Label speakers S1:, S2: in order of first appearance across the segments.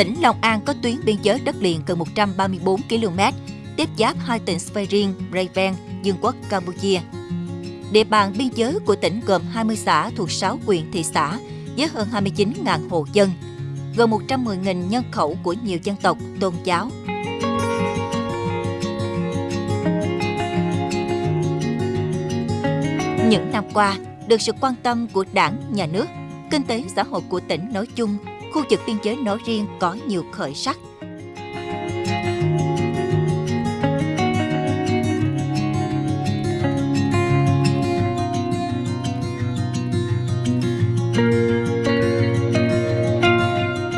S1: Tỉnh Long An có tuyến biên giới đất liền gần 134 km, tiếp giáp hai tỉnh Sveiring, Raven, Dương quốc Campuchia. Địa bàn biên giới của tỉnh gồm 20 xã thuộc 6 huyện thị xã với hơn 29.000 hộ dân, gần 110.000 nhân khẩu của nhiều dân tộc, tôn giáo. Những năm qua, được sự quan tâm của đảng, nhà nước, kinh tế xã hội của tỉnh nói chung, khu vực biên giới nói riêng có nhiều khởi sắc.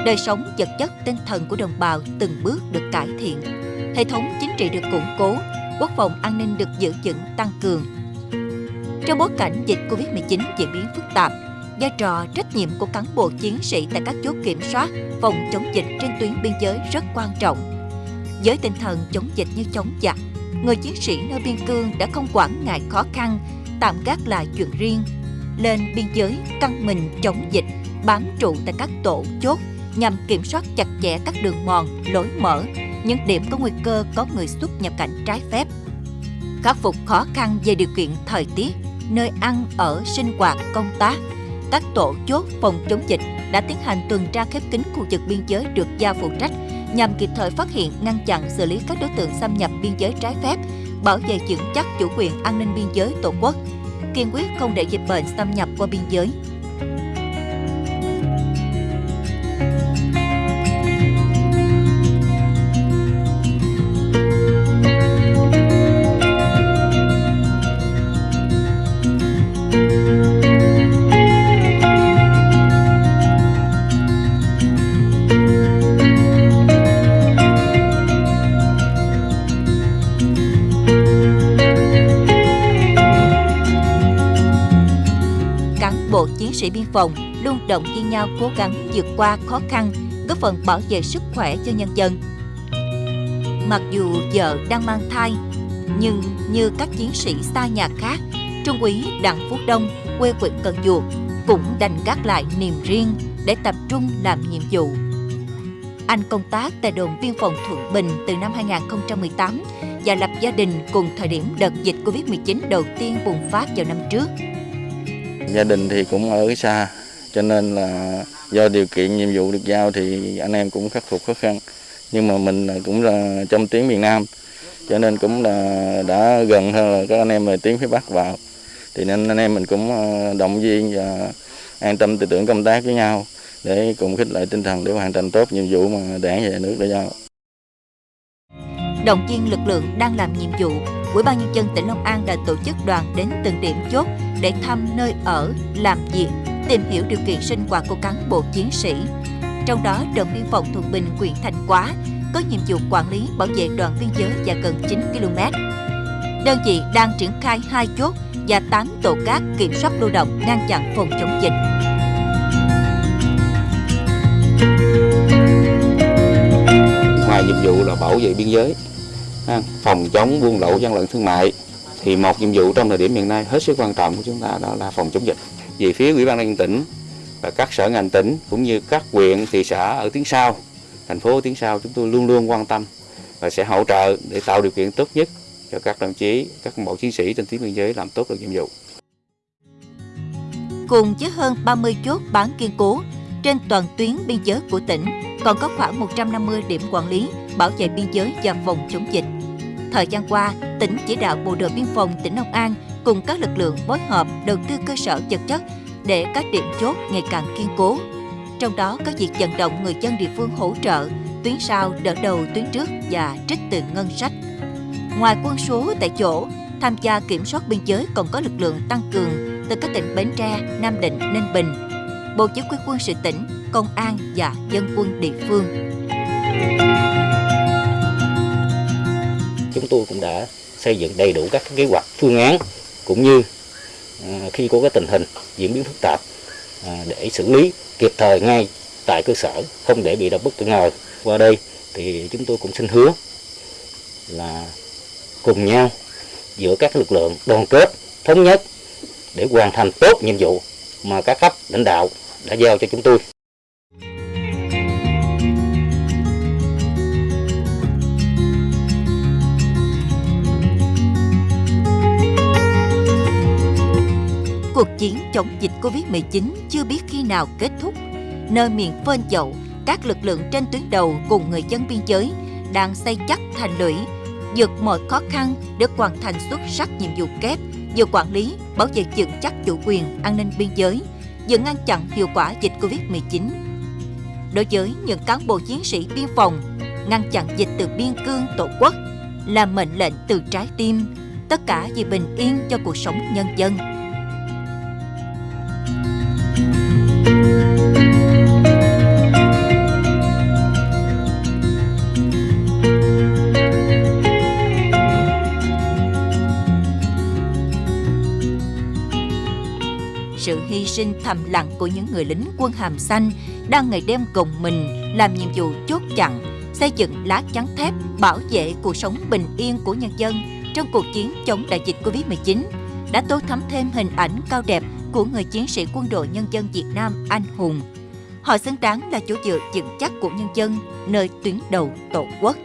S1: Đời sống vật chất tinh thần của đồng bào từng bước được cải thiện. Hệ thống chính trị được củng cố, quốc phòng an ninh được giữ vững tăng cường. Trong bối cảnh dịch Covid-19 diễn biến phức tạp, vai trò trách nhiệm của cán bộ chiến sĩ tại các chốt kiểm soát phòng chống dịch trên tuyến biên giới rất quan trọng. Với tinh thần chống dịch như chống giặc, người chiến sĩ nơi biên cương đã không quản ngại khó khăn, tạm gác lại chuyện riêng, lên biên giới căng mình chống dịch, bám trụ tại các tổ chốt nhằm kiểm soát chặt chẽ các đường mòn, lối mở, những điểm có nguy cơ có người xuất nhập cảnh trái phép. Khắc phục khó khăn về điều kiện thời tiết, nơi ăn ở, sinh hoạt, công tác, các tổ chốt phòng chống dịch đã tiến hành tuần tra khép kín khu vực biên giới được giao phụ trách nhằm kịp thời phát hiện, ngăn chặn, xử lý các đối tượng xâm nhập biên giới trái phép, bảo vệ vững chắc chủ quyền an ninh biên giới tổ quốc, kiên quyết không để dịch bệnh xâm nhập qua biên giới. Bộ chiến sĩ biên phòng luôn động viên nhau cố gắng vượt qua khó khăn, góp phần bảo vệ sức khỏe cho nhân dân. Mặc dù vợ đang mang thai, nhưng như các chiến sĩ xa nhà khác, Trung úy Đặng Phú Đông, quê huyện Cần Duộc, cũng đành gác lại niềm riêng để tập trung làm nhiệm vụ. Anh công tác tại đồn biên phòng Thuận Bình từ năm 2018 và lập gia đình cùng thời điểm đợt dịch Covid-19 đầu tiên bùng phát vào năm trước.
S2: Gia đình thì cũng ở xa, cho nên là do điều kiện nhiệm vụ được giao thì anh em cũng khắc phục khó khăn. Nhưng mà mình cũng là trong tiếng miền Nam, cho nên cũng là đã gần hơn là các anh em về tiếng phía Bắc vào. Thì nên anh em mình cũng ờ, động viên và an tâm tư tưởng công tác với nhau để cùng khích lệ tinh thần để hoàn thành tốt nhiệm vụ mà đảng và nhà nước đã giao.
S1: Động viên lực lượng đang làm nhiệm vụ, Ủy ban nhân dân tỉnh Long An đã tổ chức đoàn đến từng điểm chốt để thăm nơi ở, làm việc, tìm hiểu điều kiện sinh hoạt của cán bộ chiến sĩ. Trong đó, đồn biên phòng Thuận Bình, huyện Thành Quá có nhiệm vụ quản lý bảo vệ đoạn biên giới dài gần 9 km. Đơn vị đang triển khai hai chốt và 8 tổ cát kiểm soát lưu động ngăn chặn phòng chống dịch.
S3: Ngoài nhiệm vụ là bảo vệ biên giới, phòng chống buôn lậu gian lận thương mại, thì một nhiệm vụ trong thời điểm hiện nay hết sức quan trọng của chúng ta đó là phòng chống dịch. Về phía Ủy ban nhân dân tỉnh và các sở ngành tỉnh cũng như các huyện, thị xã ở tiếng sau, thành phố tiếng sau chúng tôi luôn luôn quan tâm và sẽ hỗ trợ để tạo điều kiện tốt nhất cho các đồng chí, các bộ chiến sĩ trên tuyến biên giới làm tốt được nhiệm vụ.
S1: Cùng với hơn 30 chốt bán kiên cố trên toàn tuyến biên giới của tỉnh, còn có khoảng 150 điểm quản lý, bảo vệ biên giới và phòng chống dịch. Thời gian qua, tỉnh chỉ đạo Bộ đội Biên phòng tỉnh Long An cùng các lực lượng phối hợp đầu tư cơ sở vật chất để các điểm chốt ngày càng kiên cố. Trong đó có việc vận động người dân địa phương hỗ trợ, tuyến sau đỡ đầu tuyến trước và trích từ ngân sách. Ngoài quân số tại chỗ, tham gia kiểm soát biên giới còn có lực lượng tăng cường từ các tỉnh Bến Tre, Nam Định, Ninh Bình, Bộ Chỉ huy quân sự tỉnh, công an và dân quân địa phương.
S4: Tôi cũng đã xây dựng đầy đủ các kế hoạch, phương án, cũng như à, khi có cái tình hình diễn biến phức tạp à, để xử lý kịp thời ngay tại cơ sở, không để bị động bất ngờ. Qua đây thì chúng tôi cũng xin hứa là cùng nhau giữa các lực lượng đoàn kết thống nhất để hoàn thành tốt nhiệm vụ mà các cấp lãnh đạo đã giao cho chúng tôi.
S1: Cuộc chiến chống dịch Covid-19 chưa biết khi nào kết thúc. Nơi miền phên dậu, các lực lượng trên tuyến đầu cùng người dân biên giới đang xây chắc thành lũy, vượt mọi khó khăn để hoàn thành xuất sắc nhiệm vụ kép vừa quản lý, bảo vệ vững chắc chủ quyền, an ninh biên giới, vừa ngăn chặn hiệu quả dịch Covid-19. Đối với những cán bộ chiến sĩ biên phòng, ngăn chặn dịch từ biên cương tổ quốc là mệnh lệnh từ trái tim, tất cả vì bình yên cho cuộc sống nhân dân. Sự hy sinh thầm lặng của những người lính quân hàm xanh đang ngày đêm gồng mình làm nhiệm vụ chốt chặn, xây dựng lá chắn thép bảo vệ cuộc sống bình yên của nhân dân trong cuộc chiến chống đại dịch Covid-19 đã tô thắm thêm hình ảnh cao đẹp của người chiến sĩ quân đội nhân dân Việt Nam anh hùng. Họ xứng đáng là chỗ dựa vững chắc của nhân dân nơi tuyến đầu tổ quốc.